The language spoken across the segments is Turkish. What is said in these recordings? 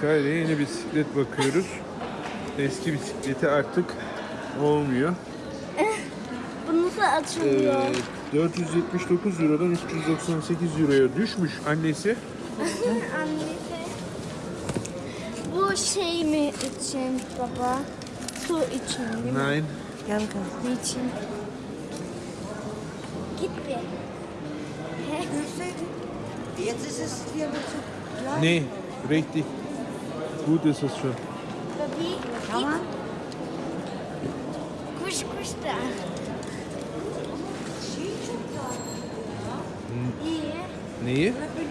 Kayra yeni bisiklet bakıyoruz. Eski bisikleti artık olmuyor. Bu nasıl Ee, açılıyor? 479 Euro'dan 398 Euro'ya düşmüş annesi. Annesi. Bu şey mi için baba? Su için değil mi? Nein. Gel bakalım. Ne için? Git bir. Jetzt ist es hier mit so Nee, richtig. Gut ist es schon. Babi, Tamam. kuş kuş da. İyi. Neyi? Da bin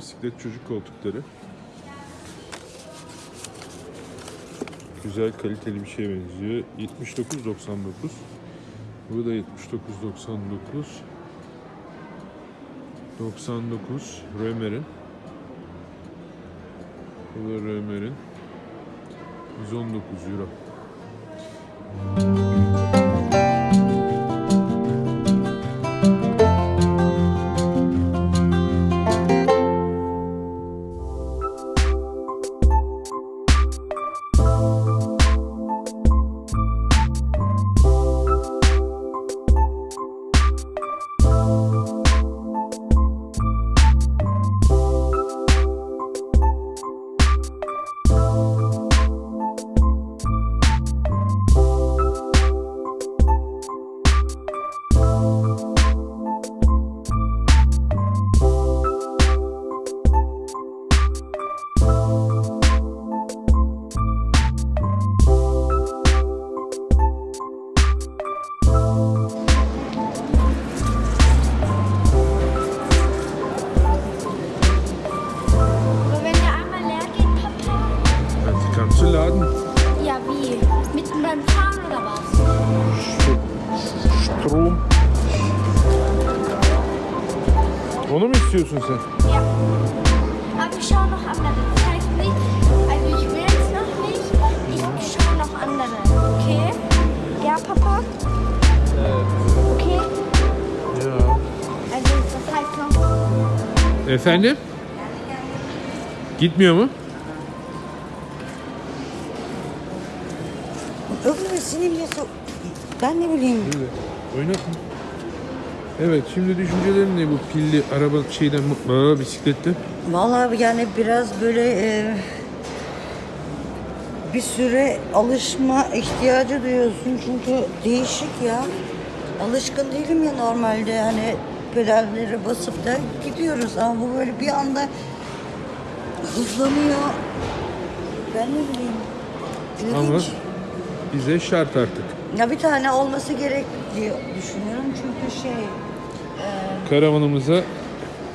bisiklet çocuk koltukları. Güzel kaliteli bir şeye benziyor. 79.99. Bu da 79.99. 99 Römer'in. Bu da Römer'in. 119 Euro. Onu mu istiyorsun sen? Ja. Aber ich schaue noch andere. Heißt nicht, also ich will es noch nicht. Ich schaue noch andere. Okay? Ja, Papa? Okay? Ya. Also das heißt noch. Efendim? Gitmiyor mu? Bile. Ben ne bileyim. Evet. Evet şimdi düşüncelerin ne bu pilli araba şeyden aa, bisiklette? Vallahi yani biraz böyle e, bir süre alışma ihtiyacı duyuyorsun çünkü değişik ya. Alışkın değilim ya normalde hani pedallere basıp da gidiyoruz ama bu böyle bir anda hızlanıyor. Ben ne bileyim. Ama İlginç. bize şart artık. Ya bir tane olması gerek diye düşünüyorum çünkü şey Karavanımıza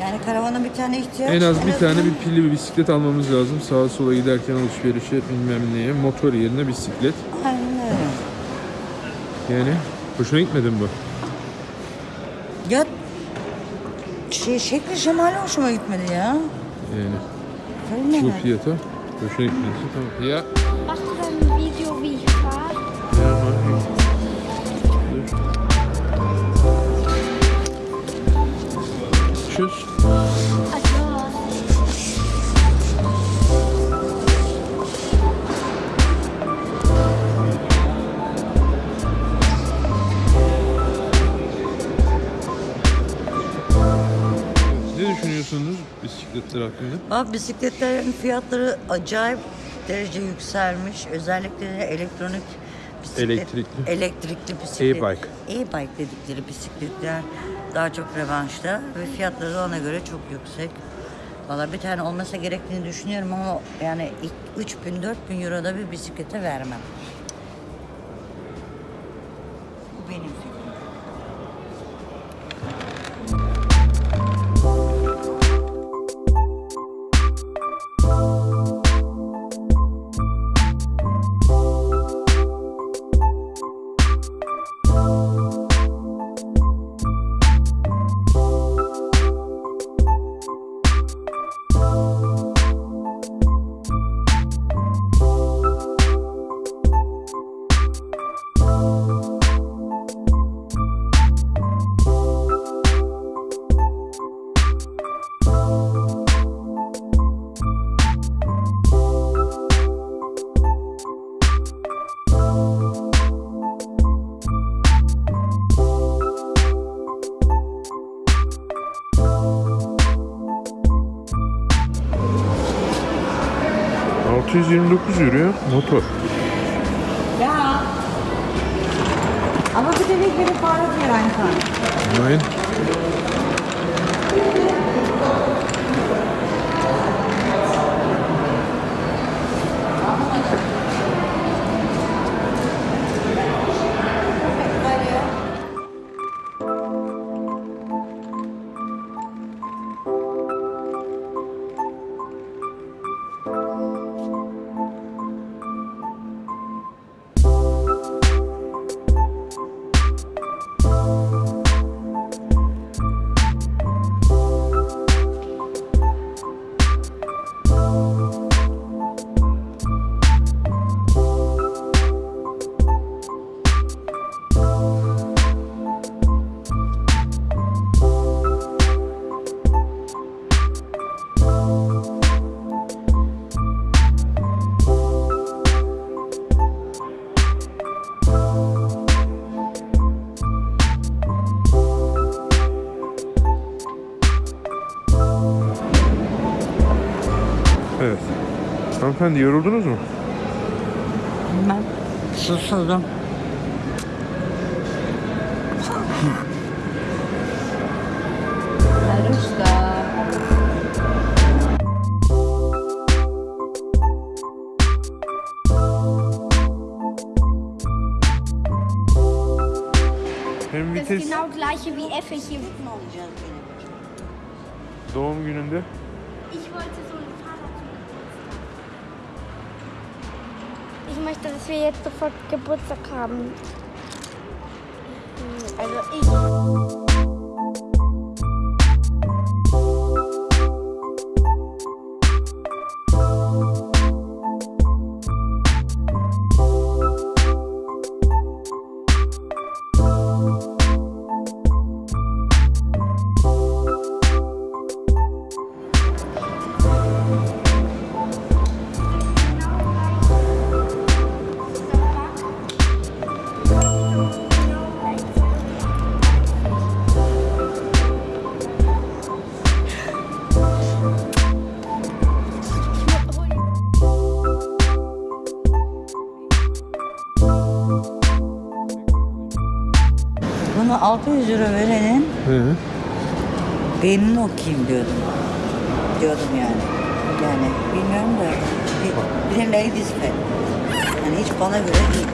yani karavana bir tane ihtiyaç. en az bir tane azından- bir pilli bir bisiklet almamız lazım. Sağa sola giderken alışverişe bilmem neye. Motor yerine bisiklet. Aynen öyle. Yani hoşuna gitmedi mi bu? Ya şey şekli şemali hoşuma gitmedi ya. Yani Öyle mi? fiyata hoşuna gitmedi. Tamam. Ya ein Video, ich fahre? Ya bisikletler hakkında? Abi bisikletlerin fiyatları acayip derece yükselmiş. Özellikle de elektronik bisiklet, Elektrikli. elektrikli bisiklet. E-bike. E-bike dedikleri bisikletler daha çok revanşta ve fiyatları da ona göre çok yüksek. Valla bir tane olmasa gerektiğini düşünüyorum ama yani 3000 4000 euro da bir bisiklete vermem. ...629 euro motor. Ja. Aber bitte nicht mit dem Fahrrad hier reinfahren. Nein. Hanımefendi yoruldunuz mu? Ben susuzum. Hem Das ist vites genau gleiche wie Effe hier. doğum gününde Ich wollte so ein Fahrrad Ich möchte, dass wir jetzt sofort Geburtstag haben. Also ich. Bunu 600 euro verenin He. beynini okuyayım diyordum. Diyordum yani. Yani bilmiyorum da bir, bir de ladies fan. Yani hiç bana göre değil.